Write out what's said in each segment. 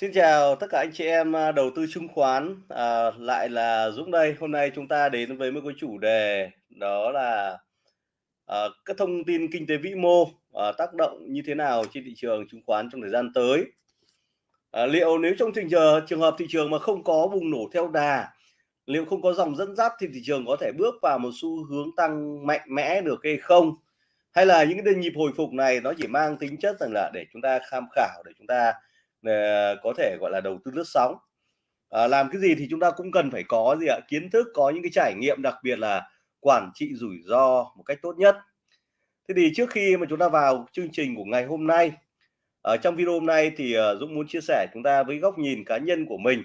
Xin chào tất cả anh chị em à, đầu tư chứng khoán, à, lại là Dũng đây. Hôm nay chúng ta đến với một cái chủ đề đó là à, các thông tin kinh tế vĩ mô à, tác động như thế nào trên thị trường chứng khoán trong thời gian tới. À, liệu nếu trong trình giờ trường hợp thị trường mà không có bùng nổ theo đà, liệu không có dòng dẫn dắt thì thị trường có thể bước vào một xu hướng tăng mạnh mẽ được hay không? Hay là những cái nhịp hồi phục này nó chỉ mang tính chất rằng là để chúng ta tham khảo để chúng ta Ờ, có thể, gọi là, đầu tư lướt sóng. à, làm cái gì thì chúng ta cũng cần phải có gì ạ? Kiến thức, có những cái trải nghiệm, đặc biệt là quản trị rủi ro một cách tốt nhất. Thế thì trước khi mà chúng ta vào chương trình của ngày hôm nay, ở trong video hôm nay thì, Dũng muốn chia sẻ chúng ta với góc nhìn cá nhân của mình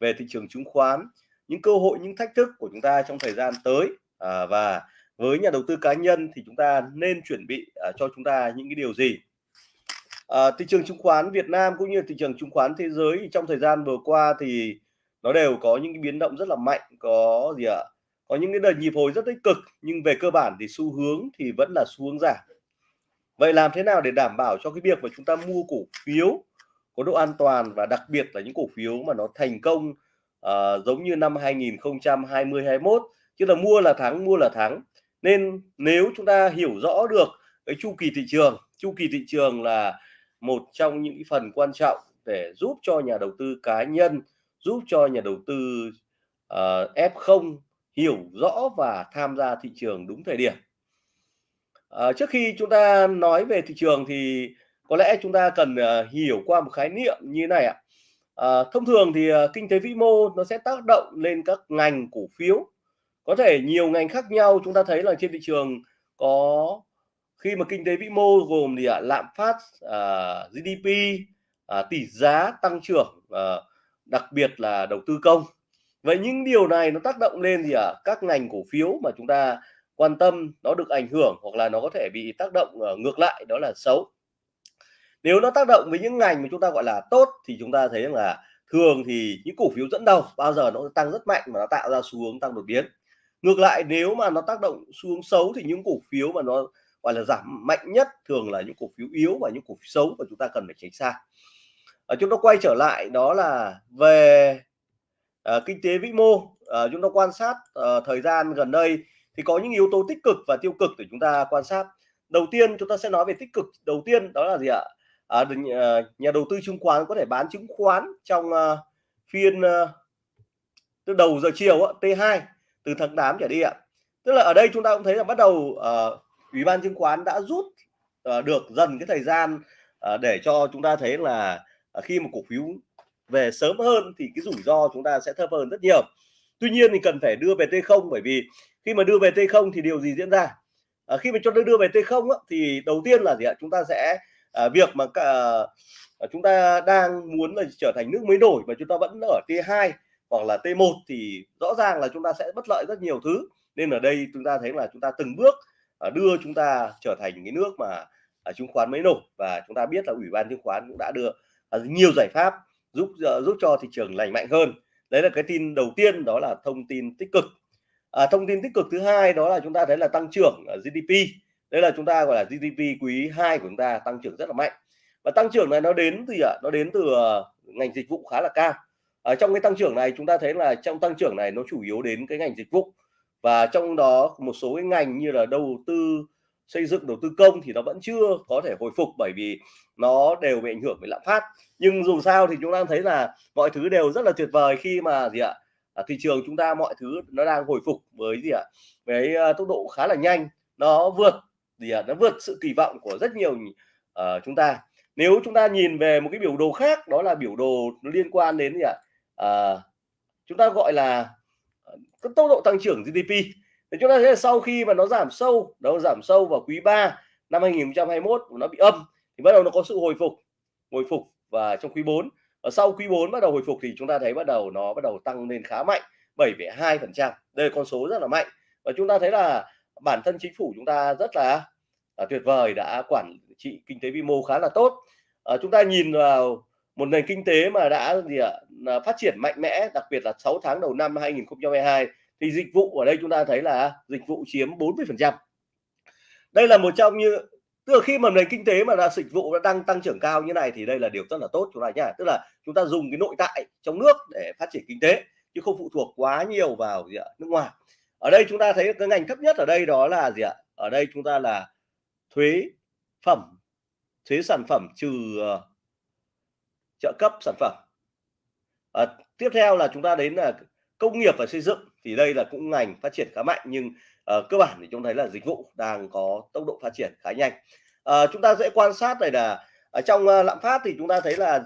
về thị trường chứng khoán, những cơ hội, những thách thức của chúng ta trong thời gian tới. À, và với nhà đầu tư cá nhân thì chúng ta nên chuẩn bị, à, cho chúng ta những cái điều gì? À, thị trường chứng khoán Việt Nam cũng như thị trường chứng khoán thế giới trong thời gian vừa qua thì nó đều có những cái biến động rất là mạnh, có gì ạ? Có những cái đợt nhịp hồi rất tích cực nhưng về cơ bản thì xu hướng thì vẫn là xu hướng giảm. Vậy làm thế nào để đảm bảo cho cái việc mà chúng ta mua cổ phiếu có độ an toàn và đặc biệt là những cổ phiếu mà nó thành công uh, giống như năm 2020 21 chứ là mua là thắng mua là thắng nên nếu chúng ta hiểu rõ được cái chu kỳ thị trường chu kỳ thị trường là một trong những phần quan trọng để giúp cho nhà đầu tư cá nhân, giúp cho nhà đầu tư ờ, uh, F0 hiểu rõ và tham gia thị trường đúng thời điểm. Uh, trước khi chúng ta nói về thị trường thì có lẽ chúng ta cần uh, hiểu qua một khái niệm như này ạ. Uh, thông thường thì uh, kinh tế vĩ mô nó sẽ tác động lên các ngành cổ phiếu. Có thể nhiều ngành khác nhau chúng ta thấy là trên thị trường có khi mà kinh tế vĩ mô gồm gì ạ à, lạm phát à, GDP à, tỷ giá tăng trưởng à, đặc biệt là đầu tư công. Vậy những điều này nó tác động lên gì ạ? Các ngành cổ phiếu mà chúng ta quan tâm nó được ảnh hưởng hoặc là nó có thể bị tác động à, ngược lại đó là xấu. Nếu nó tác động với những ngành mà chúng ta gọi là tốt thì chúng ta thấy rằng là thường thì những cổ phiếu dẫn đầu bao giờ nó tăng rất mạnh mà nó tạo ra xu hướng tăng đột biến. Ngược lại nếu mà nó tác động xu hướng xấu thì những cổ phiếu mà nó gọi là giảm mạnh nhất thường là những cổ phiếu yếu và những cổ phiếu xấu và chúng ta cần phải tránh xa. À, chúng ta quay trở lại đó là về à, kinh tế vĩ mô. À, chúng ta quan sát à, thời gian gần đây thì có những yếu tố tích cực và tiêu cực để chúng ta quan sát. Đầu tiên chúng ta sẽ nói về tích cực đầu tiên đó là gì ạ? À, nhà đầu tư chứng khoán có thể bán chứng khoán trong uh, phiên uh, từ đầu giờ chiều uh, T2 từ tháng 8 trở đi ạ. Tức là ở đây chúng ta cũng thấy là bắt đầu uh, ủy ban chứng khoán đã rút uh, được dần cái thời gian uh, để cho chúng ta thấy là uh, khi mà cổ phiếu về sớm hơn thì cái rủi ro chúng ta sẽ thấp hơn rất nhiều. Tuy nhiên thì cần phải đưa về T0 bởi vì khi mà đưa về T0 thì điều gì diễn ra? À, khi mà cho đưa về T0 á, thì đầu tiên là gì ạ? Chúng ta sẽ à, việc mà cả, à, chúng ta đang muốn là trở thành nước mới nổi mà chúng ta vẫn ở T2 hoặc là T1 thì rõ ràng là chúng ta sẽ bất lợi rất nhiều thứ. Nên ở đây chúng ta thấy là chúng ta từng bước Ờ, đưa chúng ta trở thành cái nước mà à, chứng khoán mới nổi và chúng ta biết là ủy ban chứng khoán cũng đã đưa à, nhiều giải pháp giúp ờ, giúp cho thị trường lành mạnh hơn. Đấy là cái tin đầu tiên đó là thông tin tích cực. À, thông tin tích cực thứ hai đó là chúng ta thấy là tăng trưởng ờ, GDP đây là chúng ta gọi là GDP quý 2 của chúng ta tăng trưởng rất là mạnh. Và tăng trưởng này nó đến từ ạ? Nó đến từ ngành dịch vụ khá là cao. Ở trong cái tăng trưởng này chúng ta thấy là trong tăng trưởng này nó chủ yếu đến cái ngành dịch vụ và trong đó một số cái ngành như là đầu tư xây dựng đầu tư công thì nó vẫn chưa có thể hồi phục bởi vì nó đều bị ảnh hưởng bởi lạm phát. Nhưng dù sao thì chúng ta thấy là mọi thứ đều rất là tuyệt vời khi mà gì ạ à, thị trường chúng ta mọi thứ nó đang hồi phục với gì ạ với uh, tốc độ khá là nhanh. Nó vượt gì ạ nó vượt sự kỳ vọng của rất nhiều uh, chúng ta. Nếu chúng ta nhìn về một cái biểu đồ khác đó là biểu đồ liên quan đến gì ạ à, chúng ta gọi là cái tốc độ tăng trưởng GDP thì chúng ta thấy là sau khi mà nó giảm sâu nó giảm sâu vào quý 3 năm 2021 nó bị âm thì bắt đầu nó có sự hồi phục hồi phục và trong quý 4 và sau quý 4 bắt đầu hồi phục thì chúng ta thấy bắt đầu nó bắt đầu tăng lên khá mạnh 7,2 phần trăm. Đây là con số rất là mạnh. Và chúng ta thấy là bản thân chính phủ chúng ta rất là, là tuyệt vời đã quản trị kinh tế vĩ mô khá là tốt. À, chúng ta nhìn vào một nền kinh tế mà đã gì ạ à, phát triển mạnh mẽ đặc biệt là 6 tháng đầu năm 2022 thì dịch vụ ở đây chúng ta thấy là dịch vụ chiếm 40 phần trăm. Đây là một trong như tức là khi mà nền kinh tế mà là dịch vụ đã đang tăng trưởng cao như này thì đây là điều rất là tốt chúng ta nhá. Tức là chúng ta dùng cái nội tại trong nước để phát triển kinh tế chứ không phụ thuộc quá nhiều vào gì ạ nước ngoài. Ở đây chúng ta thấy cái ngành thấp nhất ở đây đó là gì ạ? Ở đây chúng ta là thuế phẩm thuế sản phẩm trừ ờ, trợ cấp sản phẩm. À, tiếp theo là chúng ta đến là công nghiệp và xây dựng thì đây là cũng ngành phát triển khá mạnh nhưng à, cơ bản thì chúng thấy là dịch vụ đang có tốc độ phát triển khá nhanh. À, chúng ta dễ quan sát này là ở trong lạm phát thì chúng ta thấy là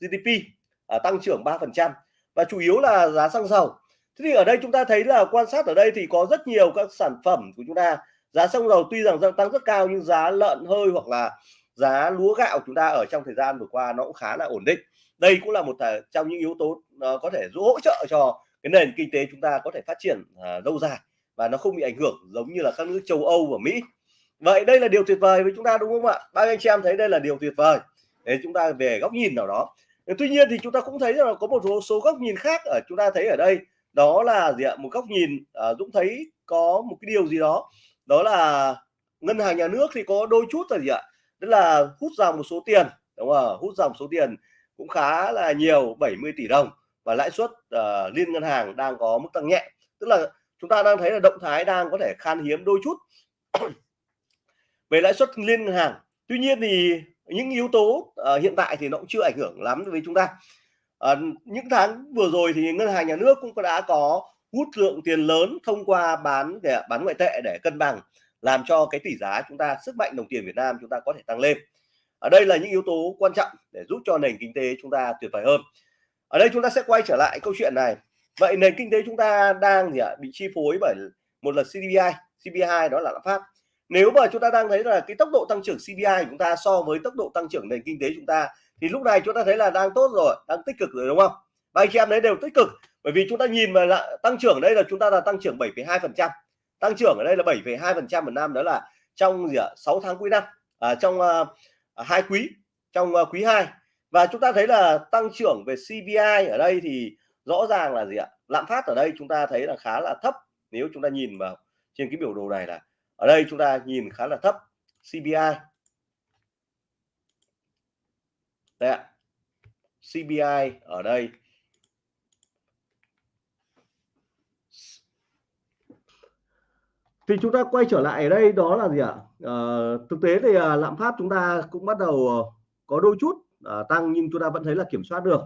GDP à, tăng trưởng 3% và chủ yếu là giá xăng dầu. Thế thì ở đây chúng ta thấy là quan sát ở đây thì có rất nhiều các sản phẩm của chúng ta. Giá xăng dầu tuy rằng tăng rất cao nhưng giá lợn hơi hoặc là giá lúa gạo chúng ta ở trong thời gian vừa qua nó cũng khá là ổn định. Đây cũng là một à, trong những yếu tố uh, có thể giúp hỗ trợ cho cái nền kinh tế chúng ta có thể phát triển uh, lâu dài và nó không bị ảnh hưởng giống như là các nước châu Âu và Mỹ. Vậy đây là điều tuyệt vời với chúng ta đúng không ạ? Ba anh chị em thấy đây là điều tuyệt vời? Để chúng ta về góc nhìn nào đó. Tuy nhiên thì chúng ta cũng thấy là có một số, số góc nhìn khác ở chúng ta thấy ở đây. Đó là gì ạ? Một góc nhìn à, Dũng thấy có một cái điều gì đó. Đó là ngân hàng nhà nước thì có đôi chút là gì ạ? Tức là hút dòng một số tiền đúng không? Hút dòng số tiền cũng khá là nhiều 70 tỷ đồng. Và lãi suất uh, liên ngân hàng đang có mức tăng nhẹ. Tức là chúng ta đang thấy là động thái đang có thể khan hiếm đôi chút. Về lãi suất liên ngân hàng tuy nhiên thì những yếu tố uh, hiện tại thì nó cũng chưa ảnh hưởng lắm với chúng ta. Uh, những tháng vừa rồi thì ngân hàng nhà nước cũng đã có hút lượng tiền lớn thông qua bán để bán ngoại tệ để cân bằng làm cho cái tỷ giá chúng ta sức mạnh đồng tiền Việt Nam chúng ta có thể tăng lên. Ở đây là những yếu tố quan trọng để giúp cho nền kinh tế chúng ta tuyệt vời hơn. Ở đây chúng ta sẽ quay trở lại câu chuyện này. Vậy nền kinh tế chúng ta đang gì ạ? Bị chi phối bởi một là CPI CPI đó là lạm phát. Nếu mà chúng ta đang thấy là cái tốc độ tăng trưởng CPI của chúng ta so với tốc độ tăng trưởng nền kinh tế chúng ta thì lúc này chúng ta thấy là đang tốt rồi đang tích cực rồi đúng không? Và anh chị em đấy đều tích cực. Bởi vì chúng ta nhìn mà là tăng trưởng đây là chúng ta là tăng trưởng 7,2 phần trăm tăng trưởng ở đây là 7,2 phần trăm một năm đó là trong gì ạ? 6 tháng cuối năm à, trong uh, hai quý trong uh, quý 2 và chúng ta thấy là tăng trưởng về CPI ở đây thì rõ ràng là gì ạ? Lạm phát ở đây chúng ta thấy là khá là thấp. Nếu chúng ta nhìn vào trên cái biểu đồ này là ở đây chúng ta nhìn khá là thấp CPI đây ạ. CPI ở đây thì chúng ta quay trở lại ở đây đó là gì ạ? À, thực tế thì à, lạm phát chúng ta cũng bắt đầu ờ, có đôi chút à, tăng nhưng chúng ta vẫn thấy là kiểm soát được.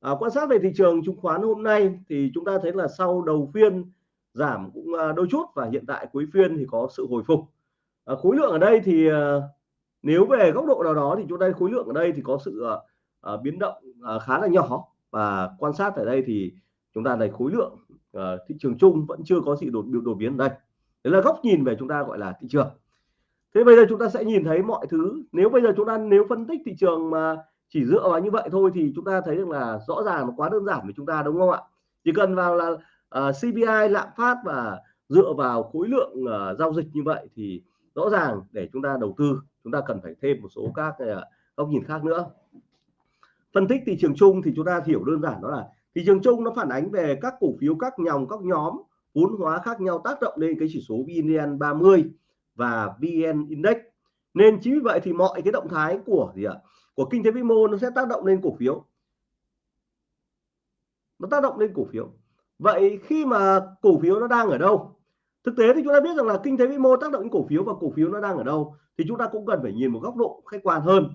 À, quan sát về thị trường chứng khoán hôm nay thì chúng ta thấy là sau đầu phiên giảm cũng à, đôi chút và hiện tại cuối phiên thì có sự hồi phục. À, khối lượng ở đây thì à, nếu về góc độ nào đó thì chúng ta khối lượng ở đây thì có sự à, à, biến động à, khá là nhỏ. Và quan sát ở đây thì chúng ta thấy khối lượng à, thị trường chung vẫn chưa có sự đột đột biến ở đây đấy là góc nhìn về chúng ta gọi là thị trường. Thế bây giờ chúng ta sẽ nhìn thấy mọi thứ. Nếu bây giờ chúng ta nếu phân tích thị trường mà chỉ dựa vào như vậy thôi thì chúng ta thấy rằng là rõ ràng quá đơn giản với chúng ta đúng không ạ? Chỉ cần vào là ờ, uh, CPI lạm phát và dựa vào khối lượng uh, giao dịch như vậy thì rõ ràng để chúng ta đầu tư chúng ta cần phải thêm một số các uh, góc nhìn khác nữa. Phân tích thị trường chung thì chúng ta hiểu đơn giản đó là thị trường chung nó phản ánh về các cổ phiếu các dòng các nhóm bốn hóa khác nhau tác động lên cái chỉ số VN 30 và VN Index. Nên chính vì vậy thì mọi cái động thái của gì ạ? Của kinh tế vĩ mô nó sẽ tác động lên cổ phiếu. Nó tác động lên cổ phiếu. Vậy khi mà cổ phiếu nó đang ở đâu? Thực tế thì chúng ta biết rằng là kinh tế vĩ mô tác động đến cổ phiếu và cổ phiếu nó đang ở đâu thì chúng ta cũng cần phải nhìn một góc độ khách quan hơn.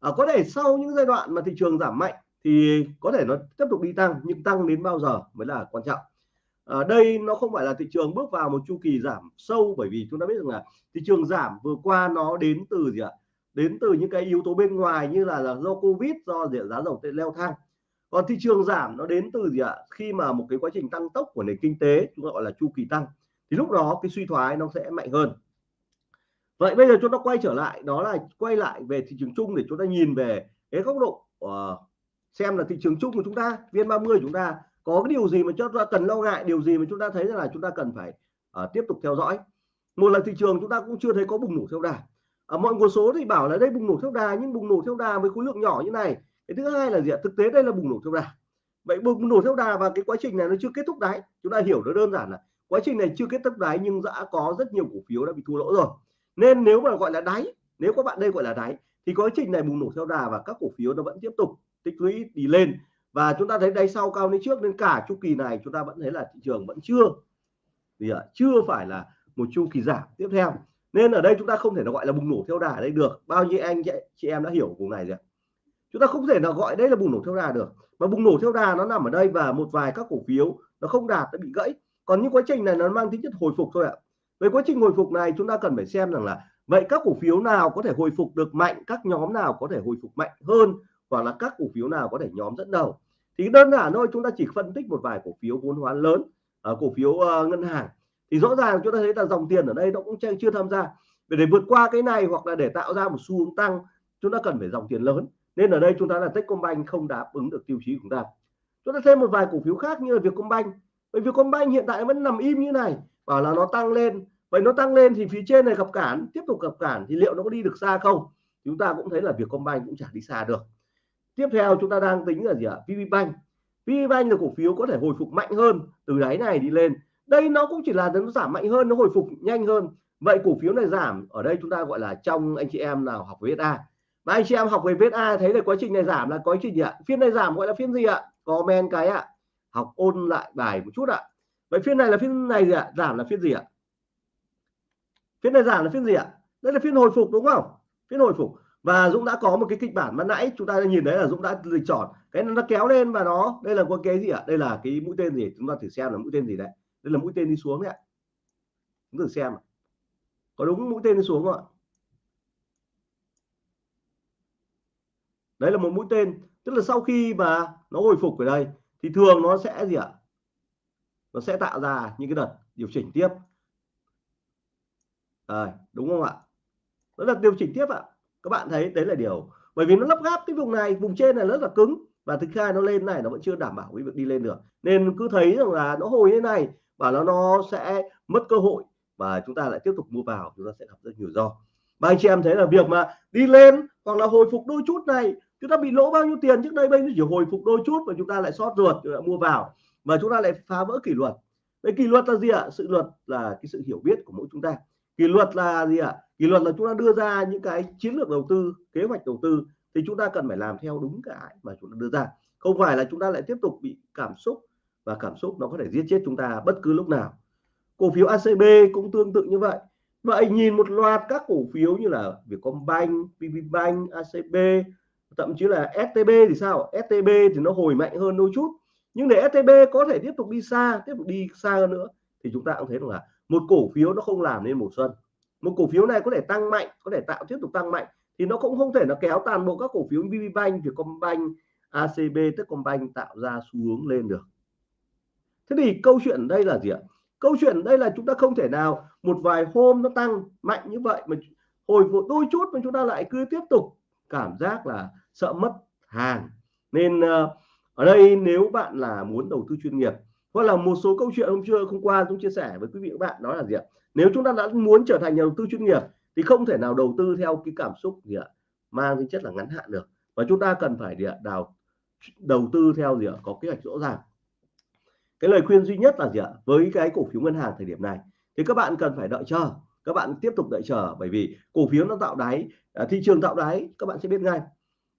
À, có thể sau những giai đoạn mà thị trường giảm mạnh thì có thể nó tiếp tục đi tăng nhưng tăng đến bao giờ mới là quan trọng ở đây nó không phải là thị trường bước vào một chu kỳ giảm sâu bởi vì chúng ta biết rằng là thị trường giảm vừa qua nó đến từ gì ạ? Đến từ những cái yếu tố bên ngoài như là, là do covid do gì giá dầu leo thang. Còn thị trường giảm nó đến từ gì ạ? Khi mà một cái quá trình tăng tốc của nền kinh tế chúng ta gọi là chu kỳ tăng thì lúc đó cái suy thoái nó sẽ mạnh hơn. Vậy bây giờ chúng ta quay trở lại đó là quay lại về thị trường chung để chúng ta nhìn về cái góc độ uh, xem là thị trường chung của chúng ta viên 30 chúng ta có cái điều gì mà chúng ta cần lo ngại? Điều gì mà chúng ta thấy là chúng ta cần phải uh, tiếp tục theo dõi? Một lần thị trường chúng ta cũng chưa thấy có bùng nổ theo đà. Ở mọi nguồn số thì bảo là đây bùng nổ theo đà nhưng bùng nổ theo đà với khối lượng nhỏ như này. Cái thứ hai là gì ạ? Thực tế đây là bùng nổ theo đà. Vậy bùng nổ theo đà và cái quá trình này nó chưa kết thúc đáy. Chúng ta hiểu nó đơn giản là quá trình này chưa kết thúc đáy nhưng đã có rất nhiều cổ phiếu đã bị thua lỗ rồi. Nên nếu mà gọi là đáy nếu các bạn đây gọi là đáy thì quá trình này bùng nổ theo đà và các cổ phiếu nó vẫn tiếp tục tích lũy đi lên và chúng ta thấy đáy sau cao lên trước nên cả chu kỳ này, chúng ta vẫn thấy là thị trường vẫn chưa, thì à, chưa phải là một chu kỳ giảm tiếp theo. Nên ở đây chúng ta không thể nào gọi là bùng nổ theo đà ở đây được. Bao nhiêu anh, chị em đã hiểu vùng này rồi chúng ta không thể nào gọi đây là bùng nổ theo đà được. Mà bùng nổ theo đà nó nằm ở đây và một vài các cổ phiếu nó không đạt, nó bị gãy. Còn những quá trình này nó mang tính chất hồi phục thôi ạ. Về quá trình hồi phục này chúng ta cần phải xem rằng là vậy các cổ phiếu nào có thể hồi phục được mạnh, các nhóm nào có thể hồi phục mạnh hơn, hoặc là các cổ phiếu nào có thể nhóm dẫn đầu thì đơn giản thôi chúng ta chỉ phân tích một vài cổ phiếu vốn hóa lớn ở cổ phiếu uh, ngân hàng. Thì rõ ràng chúng ta thấy là dòng tiền ở đây nó cũng chưa tham gia. Để, để vượt qua cái này hoặc là để tạo ra một xu hướng tăng chúng ta cần phải dòng tiền lớn. Nên ở đây chúng ta là Techcombank không đáp ứng được tiêu chí của chúng ta. Chúng ta thêm một vài cổ phiếu khác như là Vietcombank. Bởi Vietcombank hiện tại vẫn nằm im như này bảo là nó tăng lên. Vậy nó tăng lên thì phía trên này gặp cản tiếp tục gặp cản thì liệu nó có đi được xa không? Chúng ta cũng thấy là Vietcombank cũng chả đi xa được tiếp theo chúng ta đang tính là gì ạ? VPBank VPBank là cổ phiếu có thể hồi phục mạnh hơn từ đáy này đi lên. Đây nó cũng chỉ là nó giảm mạnh hơn, nó hồi phục nhanh hơn. Vậy cổ phiếu này giảm, ở đây chúng ta gọi là trong anh chị em nào học về VSA và anh chị em học về VSA thấy là quá trình này giảm là quá trình gì ạ? Phiên này giảm gọi là phiên gì ạ? Comment cái ạ. Học ôn lại bài một chút ạ. Vậy phiên này là phiên này gì ạ? Giảm là phiên gì ạ? Phiên này giảm là phiên gì ạ? Đây là phiên hồi phục đúng không? Phiên hồi phục và Dũng đã có một cái kịch bản ban nãy chúng ta nhìn thấy là Dũng đã dịch chọn. Cái nó kéo lên và nó đây là có cái gì ạ? Đây là cái mũi tên gì? Chúng ta thử xem là mũi tên gì đấy. Đây là mũi tên đi xuống đấy ạ. Chúng thử xem có đúng mũi tên đi xuống không ạ? Đấy là một mũi tên. Tức là sau khi mà nó hồi phục ở đây thì thường nó sẽ gì ạ? Nó sẽ tạo ra những cái đợt điều chỉnh tiếp. À, đúng không ạ? Đó là điều chỉnh tiếp ạ các bạn thấy đấy là điều, bởi vì nó lắp gáp cái vùng này, vùng trên này rất là cứng, và thực hai nó lên này nó vẫn chưa đảm bảo cái việc đi lên được. Nên cứ thấy rằng là nó hồi như này, và nó nó sẽ mất cơ hội, và chúng ta lại tiếp tục mua vào, chúng ta sẽ gặp rất nhiều do. Và anh chị em thấy là việc mà đi lên hoặc là hồi phục đôi chút này, chúng ta bị lỗ bao nhiêu tiền trước đây, bây giờ chỉ hồi phục đôi chút và chúng ta lại sót ruột, chúng ta mua vào, và chúng ta lại phá vỡ kỷ luật. Cái kỷ luật là gì ạ? Sự luật là cái sự hiểu biết của mỗi chúng ta. Kỷ luật là gì ạ? Kỷ luật là chúng ta đưa ra những cái chiến lược đầu tư kế hoạch đầu tư thì chúng ta cần phải làm theo đúng cái mà chúng ta đưa ra. Không phải là chúng ta lại tiếp tục bị cảm xúc và cảm xúc nó có thể giết chết chúng ta bất cứ lúc nào. Cổ phiếu ACB cũng tương tự như vậy. Vậy nhìn một loạt các cổ phiếu như là Vietcombank, PVBank, ACB thậm chí là STB thì sao? STB thì nó hồi mạnh hơn đôi chút. Nhưng để STB có thể tiếp tục đi xa tiếp tục đi xa hơn nữa thì chúng ta cũng thấy rằng là một cổ phiếu nó không làm nên mùa xuân một cổ phiếu này có thể tăng mạnh có thể tạo tiếp tục tăng mạnh thì nó cũng không thể nó kéo toàn bộ các cổ phiếu VPBank, Vietcombank, ACB, Techcombank tạo ra xu hướng lên được. Thế thì câu chuyện đây là gì ạ? Câu chuyện đây là chúng ta không thể nào một vài hôm nó tăng mạnh như vậy mà hồi một đôi chút mà chúng ta lại cứ tiếp tục cảm giác là sợ mất hàng. Nên ờ, ở đây nếu bạn là muốn đầu tư chuyên nghiệp hoặc là một số câu chuyện hôm chưa hôm qua chúng chia sẻ với quý vị và bạn đó là gì ạ? Nếu chúng ta đã muốn trở thành nhà đầu tư chuyên nghiệp thì không thể nào đầu tư theo cái cảm xúc gì ạ mang tính chất là ngắn hạn được. Và chúng ta cần phải gì ạ đào đầu tư theo gì ạ có kế hoạch rõ ràng. Cái lời khuyên duy nhất là gì ạ với cái cổ phiếu ngân hàng thời điểm này thì các bạn cần phải đợi chờ các bạn tiếp tục đợi chờ bởi vì cổ phiếu nó tạo đáy à, thị trường tạo đáy các bạn sẽ biết ngay.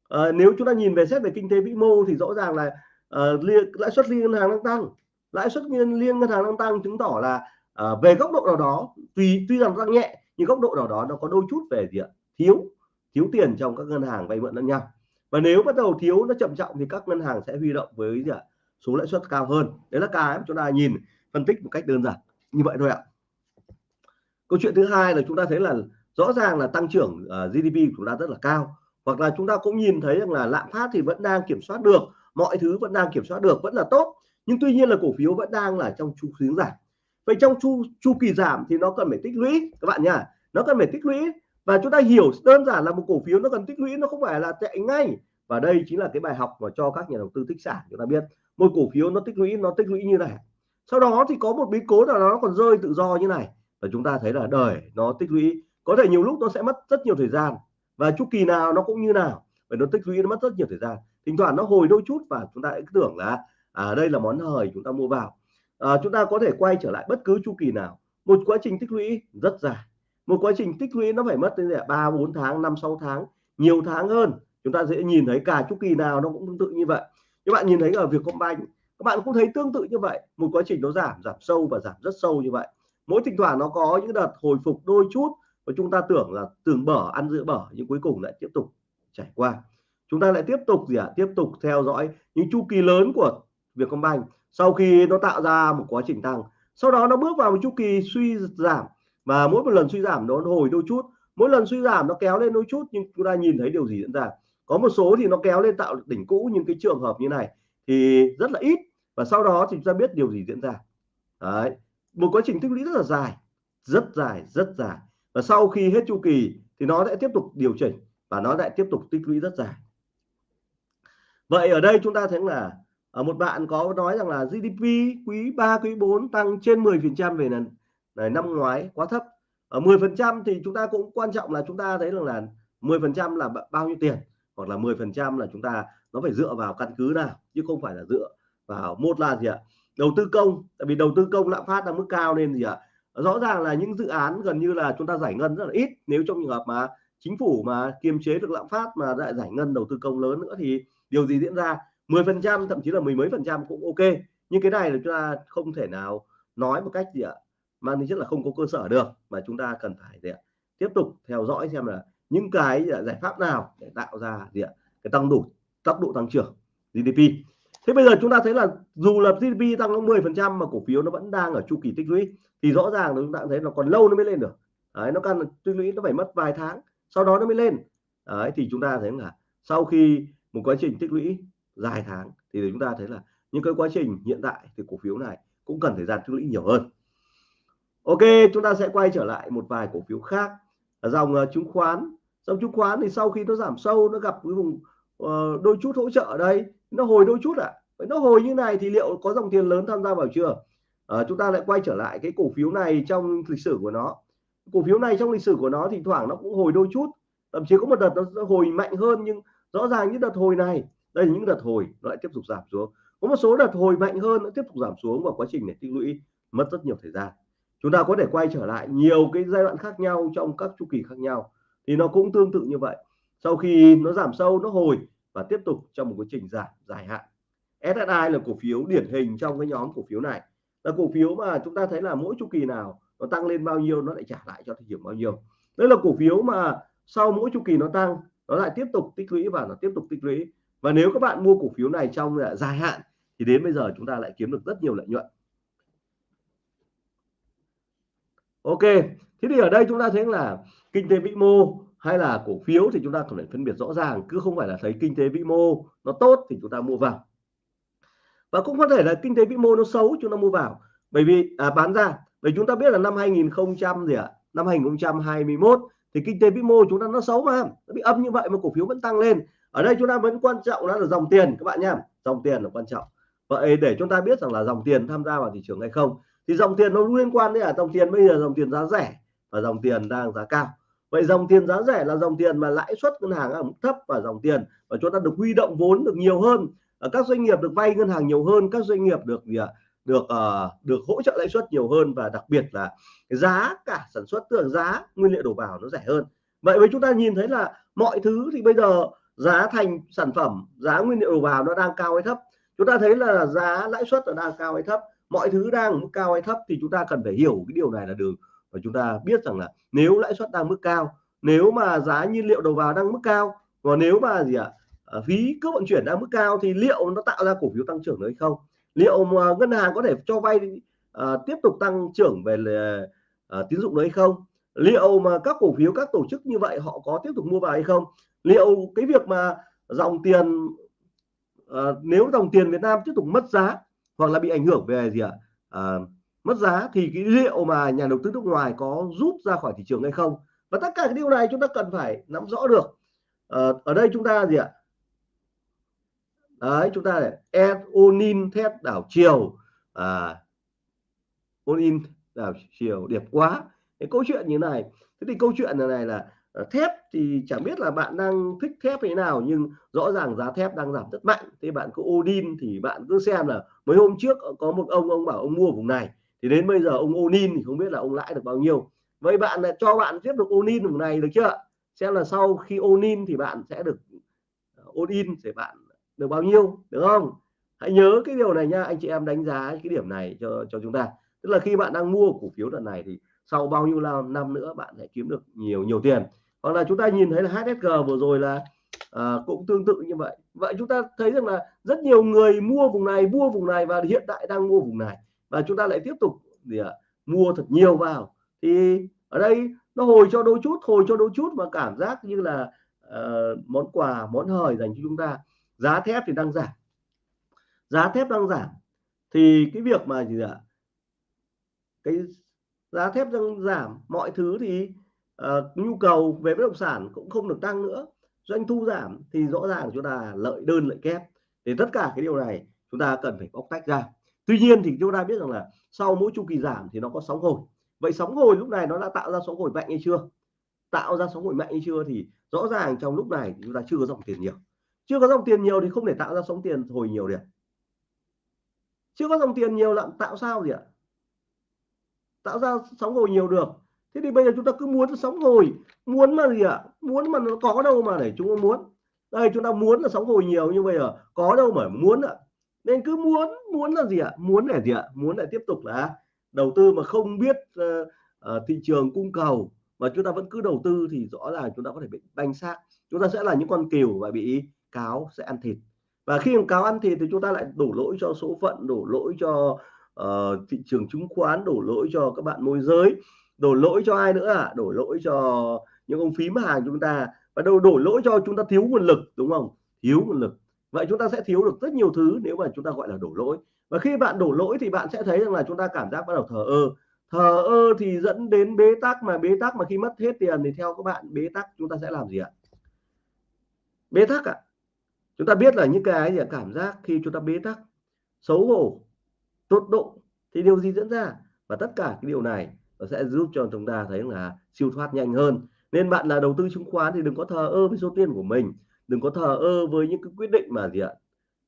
À, nếu chúng ta nhìn về xét về kinh tế vĩ mô thì rõ ràng là uh, lãi suất liên ngân hàng đang tăng. Lãi suất liên, liên ngân hàng đang tăng chứng tỏ là à, về góc độ nào đó tuy tuy rằng tăng nhẹ nhưng góc độ nào đó nó có đôi chút về gì ạ? Thiếu thiếu tiền trong các ngân hàng vay mượn lẫn nhau. Và nếu bắt đầu thiếu nó chậm trọng thì các ngân hàng sẽ huy động với gì ạ? Số lãi suất cao hơn. Đấy là cái chúng ta nhìn phân tích một cách đơn giản. Như vậy thôi ạ. Câu chuyện thứ hai là chúng ta thấy là rõ ràng là tăng trưởng ờ, uh, GDP của chúng ta rất là cao. Hoặc là chúng ta cũng nhìn thấy rằng là lạm phát thì vẫn đang kiểm soát được mọi thứ vẫn đang kiểm soát được vẫn là tốt. Nhưng tuy nhiên là cổ phiếu vẫn đang là trong chu hướng giảm vậy trong chu chu kỳ giảm thì nó cần phải tích lũy các bạn nhá. Nó cần phải tích lũy. Và chúng ta hiểu đơn giản là một cổ phiếu nó cần tích lũy nó không phải là chạy ngay. Và đây chính là cái bài học mà cho các nhà đầu tư tích sản chúng ta biết. Một cổ phiếu nó tích lũy nó tích lũy như này. Sau đó thì có một biến cố nào nó còn rơi tự do như này. Và chúng ta thấy là đời nó tích lũy. Có thể nhiều lúc nó sẽ mất rất nhiều thời gian. Và chu kỳ nào nó cũng như nào. Và nó tích lũy nó mất rất nhiều thời gian. Thỉnh thoảng nó hồi đôi chút và chúng ta cứ tưởng là à, đây là món hời chúng ta mua vào à, chúng ta có thể quay trở lại bất cứ chu kỳ nào. Một quá trình tích lũy rất dài. Một quá trình tích lũy nó phải mất đến ba bốn tháng năm sáu tháng nhiều tháng hơn. Chúng ta dễ nhìn thấy cả chu kỳ nào nó cũng tương tự như vậy. Các bạn nhìn thấy ở việc công banh các bạn cũng thấy tương tự như vậy. Một quá trình nó giảm giảm sâu và giảm rất sâu như vậy. Mỗi thỉnh thoảng nó có những đợt hồi phục đôi chút và chúng ta tưởng là tưởng bở ăn giữa bở nhưng cuối cùng lại tiếp tục trải qua. Chúng ta lại tiếp tục gì ạ? À? tiếp tục theo dõi những chu kỳ lớn của Vietcombank sau khi nó tạo ra một quá trình tăng, sau đó nó bước vào một chu kỳ suy giảm, và mỗi một lần suy giảm nó hồi đôi chút. Mỗi lần suy giảm nó kéo lên đôi chút, nhưng chúng ta nhìn thấy điều gì diễn ra? Có một số thì nó kéo lên tạo đỉnh cũ, nhưng cái trường hợp như này thì rất là ít, và sau đó thì chúng ta biết điều gì diễn ra. Đấy. một quá trình tích lũy rất là dài, rất dài rất dài. Và sau khi hết chu kỳ thì nó sẽ tiếp tục điều chỉnh, và nó lại tiếp tục tích lũy rất dài. Vậy ở đây chúng ta thấy là ở một bạn có nói rằng là GDP quý 3 quý 4 tăng trên 10 phần trăm về lần, này, năm ngoái, quá thấp. Ở 10 phần trăm thì chúng ta cũng quan trọng là chúng ta thấy rằng là 10 phần trăm là bao nhiêu tiền, hoặc là 10 phần trăm là chúng ta, nó phải dựa vào căn cứ nào, chứ không phải là dựa vào một là gì ạ? Đầu tư công, tại vì đầu tư công lạm phát đang mức cao nên gì ạ? Rõ ràng là những dự án gần như là chúng ta giải ngân rất là ít, nếu trong trường hợp mà chính phủ mà kiềm chế được lạm phát mà lại giải ngân đầu tư công lớn nữa thì điều gì diễn ra? 10 phần trăm thậm chí là mười mấy phần trăm cũng ok. Nhưng cái này là chúng ta không thể nào nói một cách gì ạ mang tính chất là không có cơ sở được mà chúng ta cần phải gì ạ? tiếp tục theo dõi xem là những cái giải pháp nào để tạo ra gì ạ cái tăng đủ tốc độ tăng trưởng GDP thế bây giờ chúng ta thấy là dù là GDP tăng nó 10 phần trăm mà cổ phiếu nó vẫn đang ở chu kỳ tích lũy thì rõ ràng là chúng ta thấy nó còn lâu nó mới lên được. Đấy, nó cần tích lũy nó phải mất vài tháng sau đó nó mới lên. Đấy, thì chúng ta thấy là sau khi một quá trình tích lũy dài tháng thì chúng ta thấy là những cái quá trình hiện tại thì cổ phiếu này cũng cần thời gian tích lũy nhiều hơn. Ok chúng ta sẽ quay trở lại một vài cổ phiếu khác. Là dòng uh, chứng khoán. Dòng chứng khoán thì sau khi nó giảm sâu nó gặp cái vùng uh, đôi chút hỗ trợ ở đây nó hồi đôi chút ạ. À. nó hồi như này thì liệu có dòng tiền lớn tham gia vào chưa? Uh, chúng ta lại quay trở lại cái cổ phiếu này trong lịch sử của nó. Cổ phiếu này trong lịch sử của nó thì thoảng nó cũng hồi đôi chút thậm chí có một đợt nó hồi mạnh hơn nhưng rõ ràng những đợt hồi này đây là những đợt hồi nó lại tiếp tục giảm xuống. Có một số đợt hồi mạnh hơn nó tiếp tục giảm xuống và quá trình này tích lũy mất rất nhiều thời gian. Chúng ta có thể quay trở lại nhiều cái giai đoạn khác nhau trong các chu kỳ khác nhau, thì nó cũng tương tự như vậy. Sau khi nó giảm sâu, nó hồi và tiếp tục trong một quá trình giảm, dài hạn. SSI là cổ phiếu điển hình trong cái nhóm cổ phiếu này. Là cổ phiếu mà chúng ta thấy là mỗi chu kỳ nào nó tăng lên bao nhiêu nó lại trả lại cho thị trường bao nhiêu. Đây là cổ phiếu mà sau mỗi chu kỳ nó tăng, nó lại tiếp tục tích lũy và nó tiếp tục tích lũy và nếu các bạn mua cổ phiếu này trong dài hạn thì đến bây giờ chúng ta lại kiếm được rất nhiều lợi nhuận. Ok thế thì ở đây chúng ta thấy là kinh tế vĩ mô hay là cổ phiếu thì chúng ta cần phải phân biệt rõ ràng cứ không phải là thấy kinh tế vĩ mô nó tốt thì chúng ta mua vào. Và cũng có thể là kinh tế vĩ mô nó xấu chúng ta mua vào. Bởi vì à, bán ra bởi chúng ta biết là năm 2000 gì ạ à? năm 2021 thì kinh tế vĩ mô chúng ta nó xấu mà nó bị âm như vậy mà cổ phiếu vẫn tăng lên ở đây chúng ta vẫn quan trọng đó là dòng tiền các bạn nhá dòng tiền là quan trọng. Vậy để chúng ta biết rằng là dòng tiền tham gia vào thị trường hay không thì dòng tiền nó liên quan đến là dòng tiền bây giờ dòng tiền giá rẻ và dòng tiền đang giá cao. Vậy dòng tiền giá rẻ là dòng tiền mà lãi suất ngân hàng ở mức thấp và dòng tiền và chúng ta được huy động vốn được nhiều hơn ở các doanh nghiệp được vay ngân hàng nhiều hơn các doanh nghiệp được gì ạ được uh, được hỗ trợ lãi suất nhiều hơn và đặc biệt là giá cả sản xuất tức là giá nguyên liệu đầu vào nó rẻ hơn. Vậy với chúng ta nhìn thấy là mọi thứ thì bây giờ giá thành sản phẩm giá nguyên liệu đầu vào nó đang cao hay thấp? Chúng ta thấy là giá lãi suất là đang cao hay thấp mọi thứ đang mức cao hay thấp thì chúng ta cần phải hiểu cái điều này là được. Và chúng ta biết rằng là nếu lãi suất đang mức cao nếu mà giá nhiên liệu đầu vào đang mức cao và nếu mà gì ạ à, phí cước vận chuyển đang mức cao thì liệu nó tạo ra cổ phiếu tăng trưởng hay không? Liệu mà ngân hàng có thể cho vay à, tiếp tục tăng trưởng về à, tín dụng đấy không? Liệu mà các cổ phiếu các tổ chức như vậy họ có tiếp tục mua vào hay không? Liệu cái việc mà dòng tiền uh, nếu dòng tiền Việt Nam tiếp tục mất giá hoặc là bị ảnh hưởng về gì ạ? À, mất giá thì cái liệu mà nhà đầu tư nước ngoài có rút ra khỏi thị trường hay không? Và tất cả cái điều này chúng ta cần phải nắm rõ được. Uh, ở đây chúng ta gì ạ? Đấy chúng ta để thép đảo chiều. À, onin đảo chiều đẹp quá. Cái câu chuyện như này thế thì câu chuyện này, này là Ờ, thép thì chẳng biết là bạn đang thích thép thế nào, nhưng rõ ràng giá thép đang giảm rất mạnh. Thế bạn có Odin thì bạn cứ xem là mấy hôm trước có một ông ông bảo ông mua vùng này, thì đến bây giờ ông Onin thì không biết là ông lãi được bao nhiêu. Vậy bạn lại cho bạn tiếp tục ôn in vùng này được chưa? Xem là sau khi ôn in thì bạn sẽ được ôn in để bạn được bao nhiêu, được không? Hãy nhớ cái điều này nha, anh chị em đánh giá cái điểm này cho cho chúng ta. Tức là khi bạn đang mua cổ phiếu đợt này thì sau bao nhiêu năm nữa bạn sẽ kiếm được nhiều nhiều tiền hoặc là chúng ta nhìn thấy là HSG vừa rồi là à, cũng tương tự như vậy. Vậy chúng ta thấy rằng là rất nhiều người mua vùng này mua vùng này và hiện tại đang mua vùng này. Và chúng ta lại tiếp tục gì à, mua thật nhiều vào. Thì ở đây nó hồi cho đôi chút hồi cho đôi chút mà cảm giác như là uh, món quà món hời dành cho chúng ta. Giá thép thì đang giảm. Giá thép đang giảm. Thì cái việc mà gì ạ cái giá thép đang giảm mọi thứ thì uh, nhu cầu về bất động sản cũng không được tăng nữa. Doanh thu giảm thì rõ ràng chúng ta lợi đơn lợi kép. Thì tất cả cái điều này chúng ta cần phải bóc tách ra. Tuy nhiên thì chúng ta biết rằng là sau mỗi chu kỳ giảm thì nó có sóng hồi. Vậy sóng hồi lúc này nó đã tạo ra sóng hồi mạnh hay chưa? Tạo ra sóng hồi mạnh hay chưa thì rõ ràng trong lúc này chúng ta chưa có dòng tiền nhiều. Chưa có dòng tiền nhiều thì không thể tạo ra sóng tiền hồi nhiều được. Chưa có dòng tiền nhiều lắm tạo sao gì ạ? Tạo ra sóng hồi nhiều được thế thì bây giờ chúng ta cứ muốn sóng hồi. Muốn mà gì ạ? Muốn mà nó có đâu mà để chúng ta muốn. Đây chúng ta muốn là sóng hồi nhiều như bây giờ có đâu mà muốn ạ. Nên cứ muốn muốn là gì ạ? Muốn để gì ạ? Muốn để tiếp tục là đầu tư mà không biết uh, uh, thị trường cung cầu. Mà chúng ta vẫn cứ đầu tư thì rõ ràng chúng ta có thể bị banh xác. Chúng ta sẽ là những con cừu và bị cáo sẽ ăn thịt. Và khi cáo ăn thịt thì chúng ta lại đổ lỗi cho số phận đổ lỗi cho uh, thị trường chứng khoán đổ lỗi cho các bạn môi giới đổ lỗi cho ai nữa à? Đổ lỗi cho những ông phím hàng chúng ta. Và đâu đổ lỗi cho chúng ta thiếu nguồn lực, đúng không? Thiếu nguồn lực. Vậy chúng ta sẽ thiếu được rất nhiều thứ nếu mà chúng ta gọi là đổ lỗi. Và khi bạn đổ lỗi thì bạn sẽ thấy rằng là chúng ta cảm giác bắt đầu thờ ơ. Thờ ơ thì dẫn đến bế tắc, mà bế tắc mà khi mất hết tiền thì theo các bạn, bế tắc chúng ta sẽ làm gì ạ? Bế tắc ạ. À? chúng ta biết là những cái gì cảm giác khi chúng ta bế tắc, xấu hổ tốt độ. Thì điều gì diễn ra? Và tất cả cái điều này nó sẽ giúp cho chúng ta thấy là siêu thoát nhanh hơn. Nên bạn là đầu tư chứng khoán thì đừng có thờ ơ với số tiền của mình. Đừng có thờ ơ với những cái quyết định mà gì ạ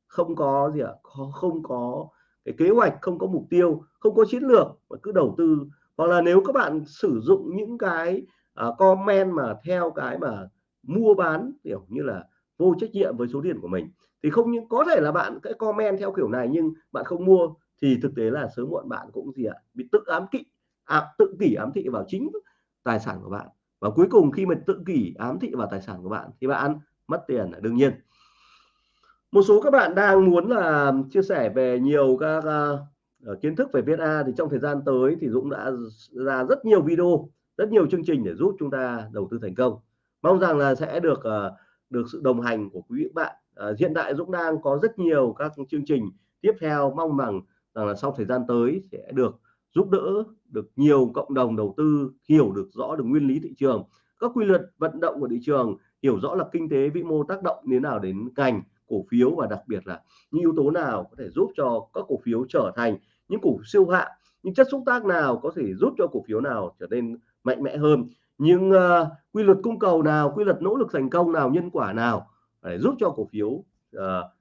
không có gì ạ không có cái kế hoạch không có mục tiêu không có chiến lược mà cứ đầu tư. Hoặc là nếu các bạn sử dụng những cái uh, comment mà theo cái mà mua bán kiểu như là vô trách nhiệm với số tiền của mình thì không những có thể là bạn cái comment theo kiểu này nhưng bạn không mua thì thực tế là sớm muộn bạn cũng gì ạ bị tự ám kỵ à, tự kỷ ám thị vào chính tài sản của bạn. Và cuối cùng khi mà tự kỷ ám thị vào tài sản của bạn thì bạn mất tiền là đương nhiên. Một số các bạn đang muốn là chia sẻ về nhiều các uh, kiến thức về viết A thì trong thời gian tới thì Dũng đã ra rất nhiều video rất nhiều chương trình để giúp chúng ta đầu tư thành công. Mong rằng là sẽ được uh, được sự đồng hành của quý vị bạn. Uh, hiện tại Dũng đang có rất nhiều các chương trình tiếp theo. Mong rằng rằng là sau thời gian tới sẽ được giúp đỡ được nhiều cộng đồng đầu tư hiểu được rõ được nguyên lý thị trường. Các quy luật vận động của thị trường hiểu rõ là kinh tế vĩ mô tác động như nào đến ngành cổ phiếu và đặc biệt là những yếu tố nào có thể giúp cho các cổ phiếu trở thành những cổ siêu hạng những chất xúc tác nào có thể giúp cho cổ phiếu nào trở nên mạnh mẽ hơn những uh, quy luật cung cầu nào quy luật nỗ lực thành công nào nhân quả nào để giúp cho cổ phiếu uh,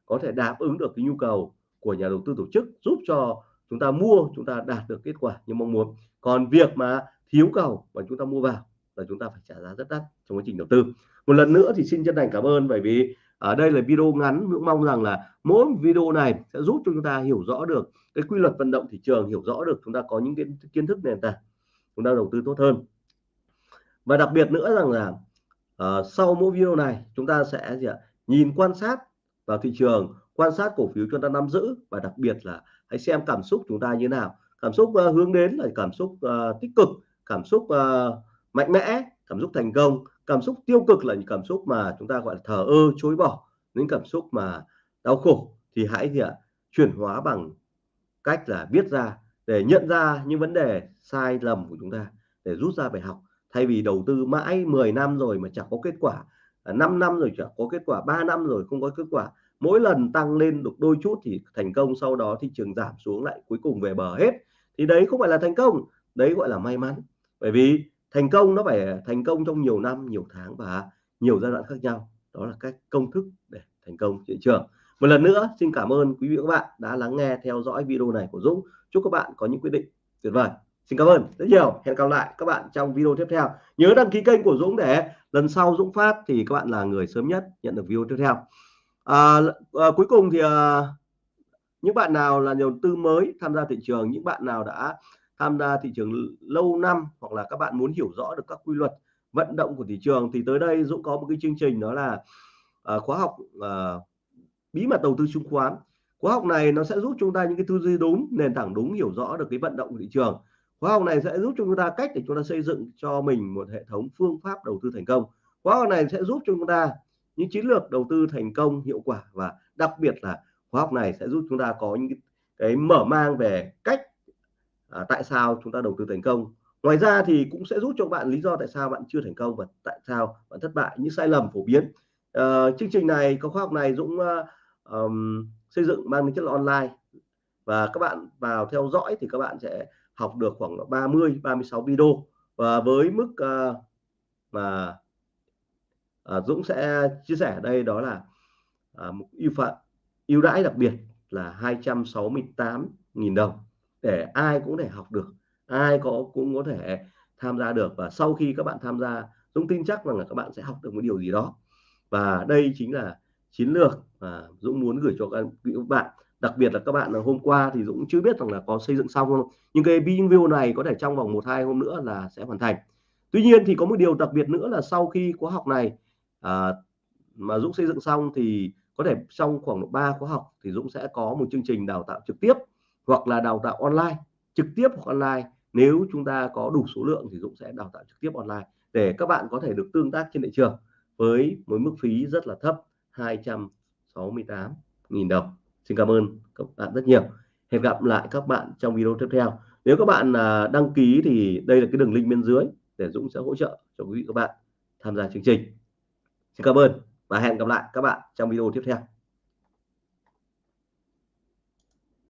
có thể đáp ứng được cái nhu cầu của nhà đầu tư tổ chức giúp cho chúng ta mua chúng ta đạt được kết quả như mong muốn. Còn việc mà thiếu cầu và chúng ta mua vào là chúng ta phải trả giá rất đắt trong quá trình đầu tư. Một lần nữa thì xin chân thành cảm ơn bởi vì ở đây là video ngắn. Cũng mong rằng là mỗi video này sẽ giúp cho chúng ta hiểu rõ được cái quy luật vận động thị trường hiểu rõ được chúng ta có những cái kiến thức nền tảng chúng ta đầu tư tốt hơn. Và đặc biệt nữa rằng là uh, sau mỗi video này chúng ta sẽ gì ạ? Nhìn quan sát vào thị trường quan sát cổ phiếu chúng ta nắm giữ và đặc biệt là hãy xem cảm xúc chúng ta như nào. Cảm xúc uh, hướng đến là cảm xúc uh, tích cực cảm xúc uh, mạnh mẽ cảm xúc thành công. Cảm xúc tiêu cực là những cảm xúc mà chúng ta gọi là thờ ơ chối bỏ. Những cảm xúc mà đau khổ thì hãy gì ạ chuyển hóa bằng cách là viết ra để nhận ra những vấn đề sai lầm của chúng ta để rút ra bài học. Thay vì đầu tư mãi 10 năm rồi mà chẳng có kết quả à, 5 năm rồi chẳng có kết quả 3 năm rồi không có kết quả mỗi lần tăng lên được đôi chút thì thành công, sau đó thị trường giảm xuống lại cuối cùng về bờ hết. Thì đấy không phải là thành công, đấy gọi là may mắn. Bởi vì thành công nó phải thành công trong nhiều năm, nhiều tháng và nhiều giai đoạn khác nhau. Đó là cách công thức để thành công thị trường. Một lần nữa, xin cảm ơn quý vị và các bạn đã lắng nghe, theo dõi video này của Dũng. Chúc các bạn có những quyết định tuyệt vời. Xin cảm ơn rất nhiều. Hẹn gặp lại các bạn trong video tiếp theo. Nhớ đăng ký kênh của Dũng để lần sau Dũng phát thì các bạn là người sớm nhất nhận được video tiếp theo à, à, cuối cùng thì à, những bạn nào là nhà đầu tư mới tham gia thị trường những bạn nào đã tham gia thị trường lâu năm hoặc là các bạn muốn hiểu rõ được các quy luật vận động của thị trường thì tới đây Dũng có một cái chương trình đó là à, khóa học à, bí mật đầu tư chứng khoán. Khóa học này nó sẽ giúp chúng ta những cái tư duy đúng nền tảng đúng hiểu rõ được cái vận động của thị trường. Khóa học này sẽ giúp chúng ta cách để chúng ta xây dựng cho mình một hệ thống phương pháp đầu tư thành công. Khóa học này sẽ giúp chúng ta những chiến lược đầu tư thành công hiệu quả và đặc biệt là khóa học này sẽ giúp chúng ta có những cái, mở mang về cách à, tại sao chúng ta đầu tư thành công. Ngoài ra thì cũng sẽ giúp cho bạn lý do tại sao bạn chưa thành công và tại sao bạn thất bại những sai lầm phổ biến. À, chương trình này có khóa học này Dũng uh, um, xây dựng mang tính chất là online. Và các bạn vào theo dõi thì các bạn sẽ học được khoảng 30 36 video. Và với mức uh, mà à, Dũng sẽ chia sẻ ở đây đó là à, một ưu phận ưu đãi đặc biệt là 268.000 đồng để ai cũng thể học được ai có cũng có thể tham gia được. Và sau khi các bạn tham gia Dũng tin chắc rằng là các bạn sẽ học được một điều gì đó. Và đây chính là chiến lược mà Dũng muốn gửi cho các bạn. Đặc biệt là các bạn là hôm qua thì Dũng chưa biết rằng là có xây dựng xong không. Nhưng cái video này có thể trong vòng một hai hôm nữa là sẽ hoàn thành. Tuy nhiên thì có một điều đặc biệt nữa là sau khi khóa học này à, mà Dũng xây dựng xong thì có thể trong khoảng 3 khóa học thì Dũng sẽ có một chương trình đào tạo trực tiếp hoặc là đào tạo online trực tiếp hoặc online. Nếu chúng ta có đủ số lượng thì Dũng sẽ đào tạo trực tiếp online để các bạn có thể được tương tác trên thị trường với một mức phí rất là thấp 268.000 đồng. Xin cảm ơn các bạn rất nhiều. Hẹn gặp lại các bạn trong video tiếp theo. Nếu các bạn à, đăng ký thì đây là cái đường link bên dưới để Dũng sẽ hỗ trợ cho quý vị các bạn tham gia chương trình. Xin cảm ơn và hẹn gặp lại các bạn trong video tiếp theo.